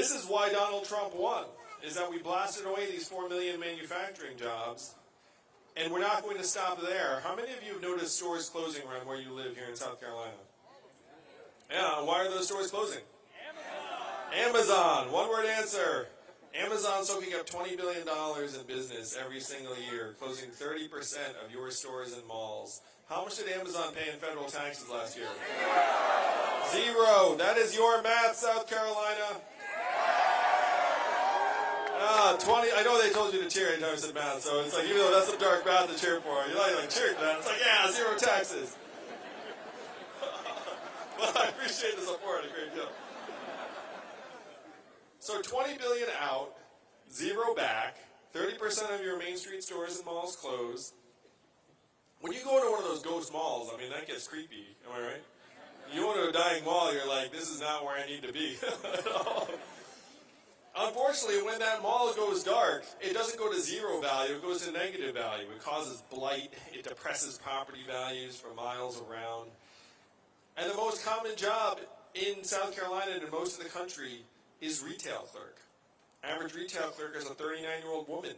This is why Donald Trump won, is that we blasted away these 4 million manufacturing jobs, and we're not going to stop there. How many of you have noticed stores closing around where you live here in South Carolina? Yeah, why are those stores closing? Amazon. Amazon, one word answer. Amazon soaking up $20 billion in business every single year, closing 30% of your stores and malls. How much did Amazon pay in federal taxes last year? Zero. That is your math, South Carolina. Ah, 20. I know they told you to cheer anytime I said math, so it's like, even though that's some dark math to cheer for, you're like, like cheer for that. It's like, yeah, zero taxes. well, I appreciate the support. A great deal. So 20 billion out, zero back, 30% of your Main Street stores and malls closed. When you go to one of those ghost malls, I mean, that gets creepy. Am I right? You go to a dying mall, you're like, this is not where I need to be. Unfortunately, when that mall goes dark, it doesn't go to zero value, it goes to negative value. It causes blight, it depresses property values for miles around. And the most common job in South Carolina and in most of the country is retail clerk. Average retail clerk is a 39-year-old woman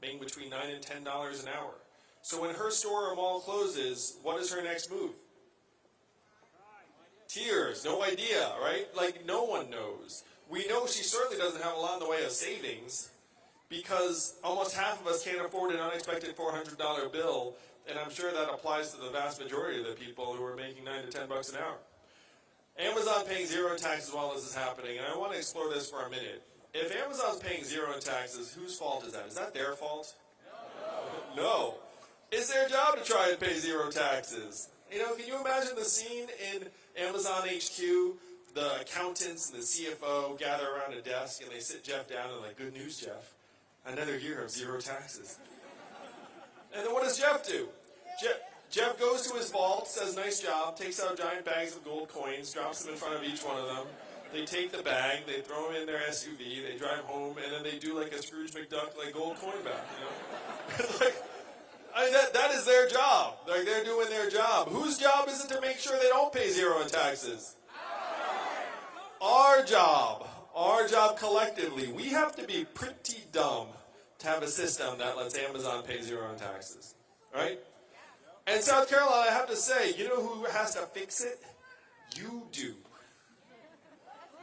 making between 9 and $10 an hour. So when her store or mall closes, what is her next move? Tears, no idea, right? Like no one knows. We know she certainly doesn't have a lot in the way of savings because almost half of us can't afford an unexpected $400 bill, and I'm sure that applies to the vast majority of the people who are making 9 to 10 bucks an hour. Amazon paying zero taxes while this is happening, and I want to explore this for a minute. If Amazon's paying zero in taxes, whose fault is that? Is that their fault? No. no. It's their job to try and pay zero taxes. You know, can you imagine the scene in Amazon HQ? The accountants and the CFO gather around a desk and they sit Jeff down and like, good news, Jeff. Another year of zero taxes. And then what does Jeff do? Jeff, Jeff goes to his vault, says nice job, takes out giant bags of gold coins, drops them in front of each one of them. They take the bag, they throw them in their SUV, they drive home, and then they do like a Scrooge McDuck, like gold coin back, you know? like, I mean, that, that is their job. Like, they're doing their job. Whose job is it to make sure they don't pay zero in taxes? Our job. Our job collectively. We have to be pretty dumb to have a system that lets Amazon pay zero in taxes. Right? And South Carolina, I have to say, you know who has to fix it? You do.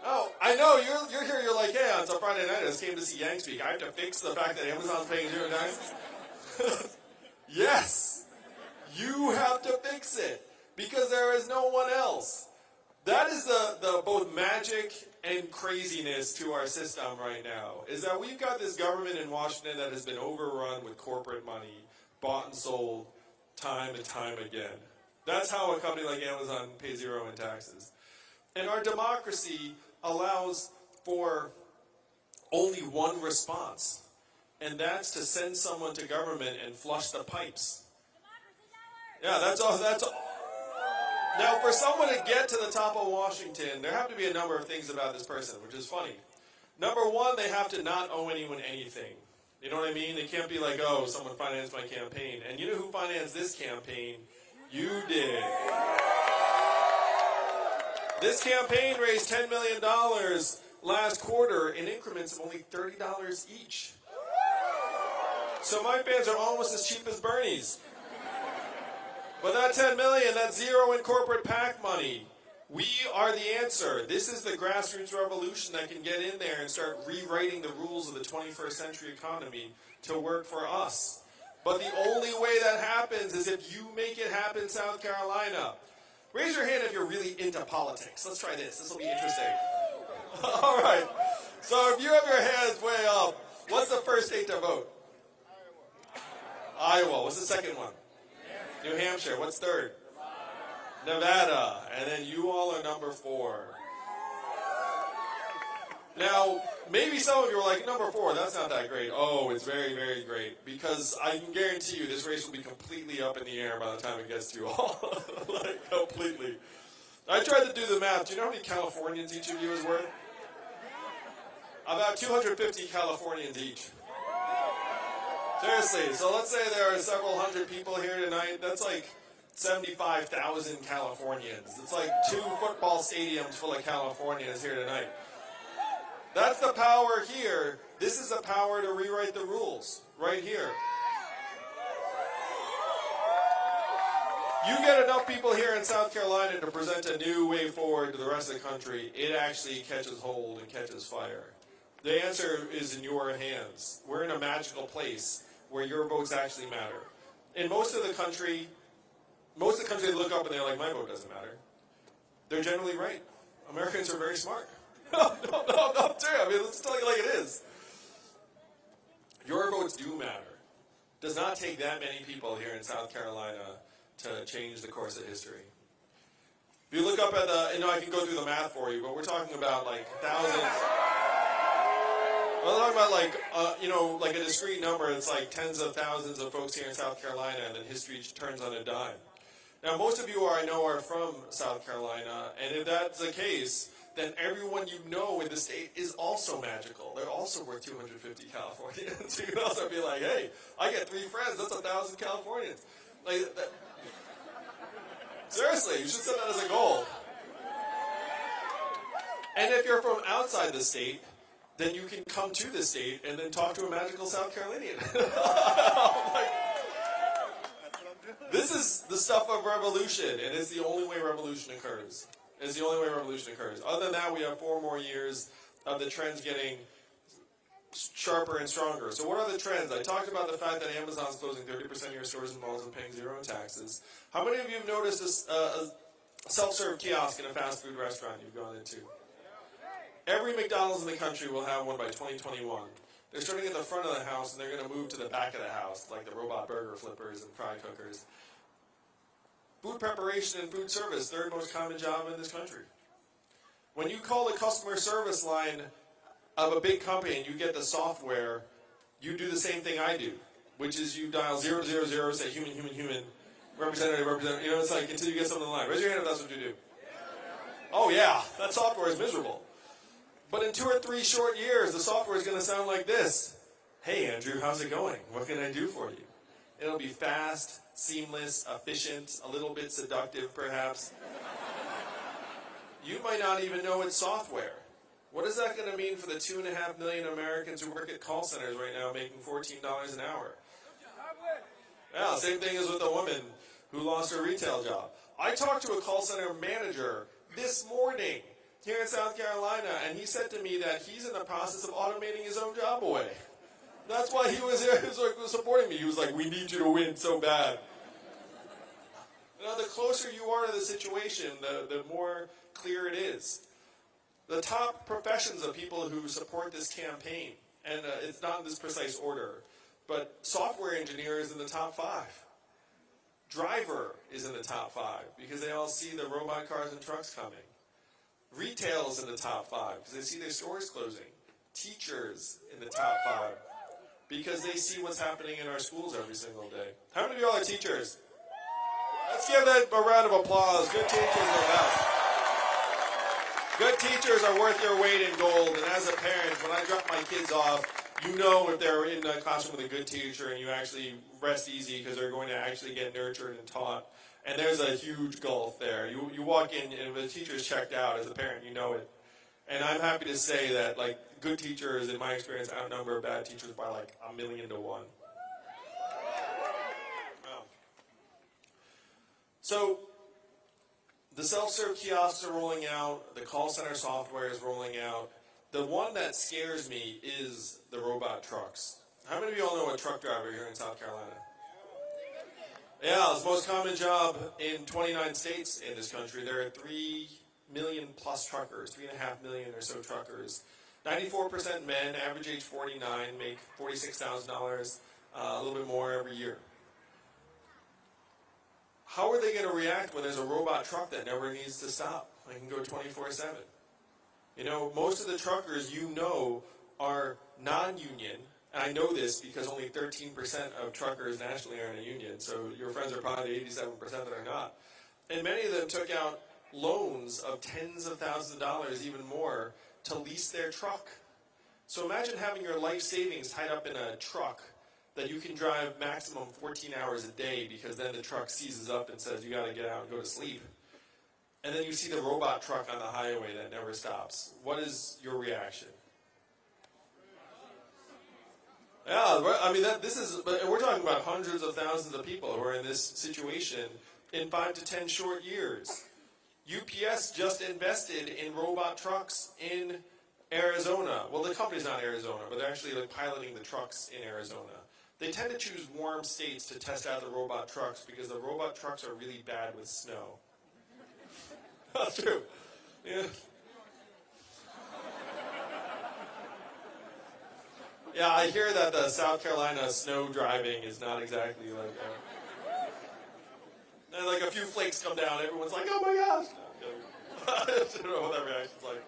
Oh, I know, you're, you're here, you're like, hey, it's a Friday night, I just came to see Yang speak. I have to fix the fact that Amazon's paying zero taxes? yes! You have to fix it, because there is no one else. That is the, the both magic and craziness to our system right now, is that we've got this government in Washington that has been overrun with corporate money, bought and sold, time and time again. That's how a company like Amazon pays zero in taxes. And our democracy allows for only one response, and that's to send someone to government and flush the pipes. Yeah, that's all. That's all. Now, for someone to get to the top of Washington, there have to be a number of things about this person, which is funny. Number one, they have to not owe anyone anything. You know what I mean? They can't be like, oh, someone financed my campaign. And you know who financed this campaign? You did. This campaign raised $10 million last quarter in increments of only $30 each. So my fans are almost as cheap as Bernie's. But that 10 million, that's zero in corporate PAC money. We are the answer. This is the grassroots revolution that can get in there and start rewriting the rules of the 21st century economy to work for us. But the only way that happens is if you make it happen, South Carolina. Raise your hand if you're really into politics. Let's try this. This will be interesting. All right. So if you have your hands way up, what's the first state to vote? Iowa. Iowa. What's the second one? New Hampshire. What's third? Nevada, and then you all are number four. Now, maybe some of you are like, number four, that's not that great. Oh, it's very, very great. Because I can guarantee you this race will be completely up in the air by the time it gets to you all. like, completely. I tried to do the math. Do you know how many Californians each of you is worth? About 250 Californians each. Seriously, so let's say there are several hundred people here tonight. That's like 75,000 Californians. It's like two football stadiums full of Californians here tonight. That's the power here. This is the power to rewrite the rules right here. You get enough people here in South Carolina to present a new way forward to the rest of the country, it actually catches hold and catches fire. The answer is in your hands. We're in a magical place where your votes actually matter. In most of the country, most of the country they look up and they're like, my vote doesn't matter. They're generally right. Americans are very smart. no, no, no, no, true. I mean, let's tell you like it is. Your votes do matter. Does not take that many people here in South Carolina to change the course of history. If you look up at the, you know, I can go through the math for you, but we're talking about like thousands. We're talking about like, uh, you know, like a discrete number. It's like tens of thousands of folks here in South Carolina, and then history turns on a dime. Now, most of you are, I know are from South Carolina, and if that's the case, then everyone you know in the state is also magical. They're also worth 250 Californians. you can also be like, hey, I get three friends. That's a thousand Californians. Like, that, Seriously, you should set that as a goal. And if you're from outside the state, then you can come to the state and then talk to a magical South Carolinian. like, this is the stuff of revolution, and it's the only way revolution occurs. It's the only way revolution occurs. Other than that, we have four more years of the trends getting sharper and stronger. So what are the trends? I talked about the fact that Amazon's closing 30% of your stores and malls and paying zero in taxes. How many of you have noticed a, a self-serve kiosk in a fast food restaurant you've gone into? Every McDonald's in the country will have one by 2021. They're starting at the front of the house and they're going to move to the back of the house, like the robot burger flippers and fry cookers. Food preparation and food service, third most common job in this country. When you call the customer service line of a big company and you get the software, you do the same thing I do, which is you dial 000, say human, human, human, representative, representative, you know, it's like until you get someone on the line. Raise your hand if that's what you do. Oh yeah, that software is miserable. But in two or three short years, the software is going to sound like this. Hey Andrew, how's it going? What can I do for you? It'll be fast, seamless, efficient, a little bit seductive perhaps. You might not even know it's software. What is that going to mean for the two and a half million Americans who work at call centers right now making $14 an hour? Yeah, same thing as with the woman who lost her retail job. I talked to a call center manager this morning here in South Carolina, and he said to me that he's in the process of automating his own job away. That's why he was here, he was like supporting me. He was like, we need you to win so bad. Know, the closer you are to the situation, the, the more clear it is the top professions of people who support this campaign, and uh, it's not in this precise order, but software engineer is in the top five. Driver is in the top five because they all see the robot cars and trucks coming. Retail is in the top five because they see their stores closing. Teachers in the top five because they see what's happening in our schools every single day. How many of y'all are teachers? Let's give that a round of applause. Good teachers are best. Good teachers are worth their weight in gold, and as a parent, when I drop my kids off, you know if they're in a classroom with a good teacher and you actually rest easy because they're going to actually get nurtured and taught. And there's a huge gulf there. You, you walk in and the teacher's checked out, as a parent, you know it. And I'm happy to say that like good teachers, in my experience, outnumber bad teachers by like a million to one. So the self-serve kiosks are rolling out. The call center software is rolling out. The one that scares me is the robot trucks. How many of you all know a truck driver here in South Carolina? Yeah, it's the most common job in 29 states in this country. There are 3 million plus truckers, 3.5 million or so truckers. 94% men, average age 49, make $46,000, uh, a little bit more every year how are they going to react when there's a robot truck that never needs to stop? I can go 24-7. You know, most of the truckers you know are non-union. And I know this because only 13% of truckers nationally are in a union. So your friends are probably 87% that are not. And many of them took out loans of tens of thousands of dollars, even more, to lease their truck. So imagine having your life savings tied up in a truck that you can drive maximum 14 hours a day because then the truck seizes up and says you got to get out and go to sleep. And then you see the robot truck on the highway that never stops. What is your reaction? Yeah, I mean, that, this is, but we're talking about hundreds of thousands of people who are in this situation in five to ten short years. UPS just invested in robot trucks in Arizona. Well, the company's not Arizona, but they're actually like piloting the trucks in Arizona. They tend to choose warm states to test out the robot trucks because the robot trucks are really bad with snow. That's true. Yeah. Yeah, I hear that the South Carolina snow driving is not exactly like. Uh, and like a few flakes come down, everyone's like, "Oh my gosh!" No, know what that reaction's like.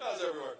That's everywhere.